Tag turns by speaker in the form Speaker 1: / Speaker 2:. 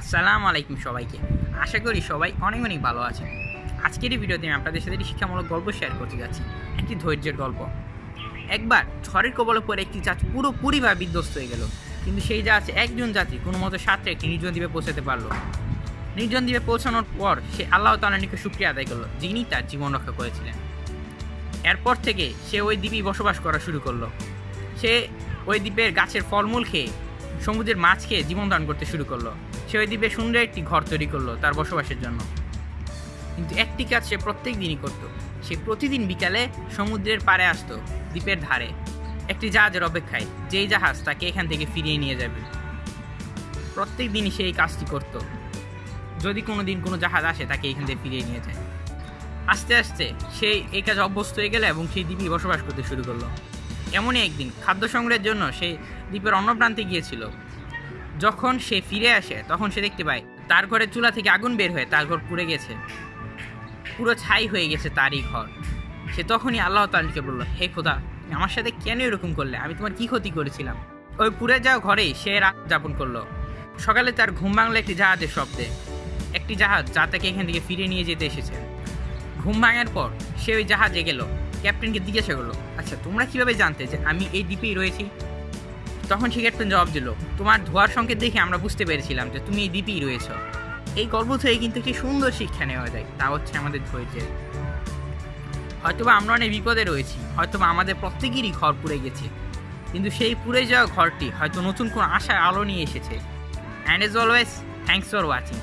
Speaker 1: আসসালামু আলাইকুম সবাইকে। আশা করি সবাই অনেক অনেক ভালো আছেন। আজকের এই ভিডিওতে আমি আপনাদের সাথে একটি শিক্ষামূলক গল্প শেয়ার করতে যাচ্ছি। একটি ধৈর্যের গল্প। একবার ঝড়ের কবলে পরে একটি জাহাজ পুরোপুরিভাবে বিধ্বস্ত হয়ে গেল। কিন্তু সেই জাহাজে একজন যাত্রী কোনো মতো সাঁতরে একটি নির্জন দ্বীপে পৌঁছাতে পারল। নির্জন দ্বীপে পৌঁছানোর পর সে আল্লাহ তালার নিকট শুক্রিয়া আদায় করল, যিনি তার জীবন রক্ষা করেছিলেন। এরপর থেকে সে ওই দ্বীপেই বসবাস করা শুরু করল। সে ওই দ্বীপের গাছের ফলমূল খেয়ে সমুদ্রের মাছ খেয়ে জীবন দান করতে শুরু করল। সে ওই দ্বীপে সুন্দর একটি ঘর তৈরি করল তার বসবাসের জন্য। কিন্তু একটি কাজ সে প্রত্যেক দিনই করত। সে প্রতিদিন বিকালে সমুদ্রের পাড়ে আসতো, দ্বীপের ধারে। একটি জাহাজের অপেক্ষায়, যেই জাহাজ তাকে এখান থেকে ফিরিয়ে নিয়ে যাবে। প্রত্যেক দিনই সে এই কাজটি করত। যদি কোনো দিন কোনো জাহাজ আসে, তাকে এখান থেকে ফিরিয়ে নিয়ে যায়। আস্তে আস্তে সে এই কাজ অভ্যস্ত হয়ে গেল এবং সেই দ্বীপে বসবাস করতে শুরু করল। এমনই একদিন খাদ্য সংগ্রহের জন্য সে দ্বীপের অন্য প্রান্তে গিয়েছিল। যখন সে ফিরে আসে, তখন সে দেখতে পায়, তার ঘরের চুলা থেকে আগুন বের হয়ে তার ঘর পুড়ে গেছে। পুরো ছাই হয়ে গেছে তারই ঘর। সে তখনই আল্লাহ তালকে বলল, হে খোদা, আমার সাথে কেন এরকম করলে? আমি তোমার কি ক্ষতি করেছিলাম? ওই পুড়ে যাওয়া ঘরেই সে রাত যাপন করল। সকালে তার ঘুম ভাঙলো একটি জাহাজের শব্দে। একটি জাহাজ যা তাকে এখান থেকে ফিরে নিয়ে যেতে এসেছে। ঘুম ভাঙার পর সে ওই জাহাজে গেল। ক্যাপ্টেনকে জিজ্ঞাসা করল আচ্ছা তোমরা কীভাবে জানতে যে আমি এই দ্বীপেই রয়েছি? তখন সে ক্যাপ্টেন জবাব দিল, তোমার ধোয়ার সংকেত দেখে আমরা বুঝতে পেরেছিলাম যে তুমি এই দ্বীপেই রয়েছ। এই গল্প থেকে কিন্তু একটি সুন্দর শিক্ষা নেওয়া যায়, তা হচ্ছে আমাদের ধৈর্যের। হয়তোবা আমরা অনেক বিপদে রয়েছি, হয়তোবা আমাদের প্রত্যেকেরই ঘর পুড়ে গেছে, কিন্তু সেই পুড়ে যাওয়া ঘরটি হয়তো নতুন কোনো আশার আলো নিয়ে এসেছে। And as always thanks for watching